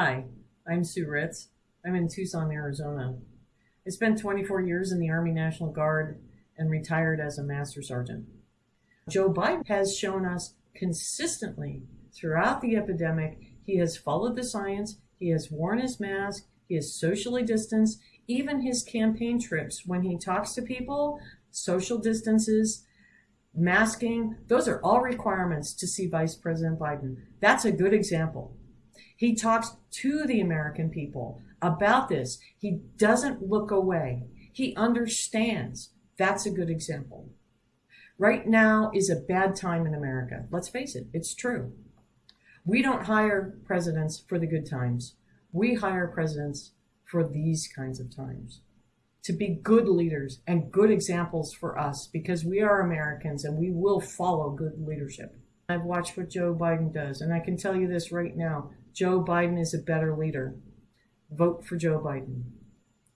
Hi, I'm Sue Ritz. I'm in Tucson, Arizona. I spent 24 years in the Army National Guard and retired as a Master Sergeant. Joe Biden has shown us consistently throughout the epidemic, he has followed the science, he has worn his mask, he is socially distanced, even his campaign trips when he talks to people, social distances, masking, those are all requirements to see Vice President Biden. That's a good example. He talks to the American people about this. He doesn't look away. He understands. That's a good example. Right now is a bad time in America. Let's face it, it's true. We don't hire presidents for the good times. We hire presidents for these kinds of times. To be good leaders and good examples for us because we are Americans and we will follow good leadership. I've watched what Joe Biden does, and I can tell you this right now Joe Biden is a better leader. Vote for Joe Biden.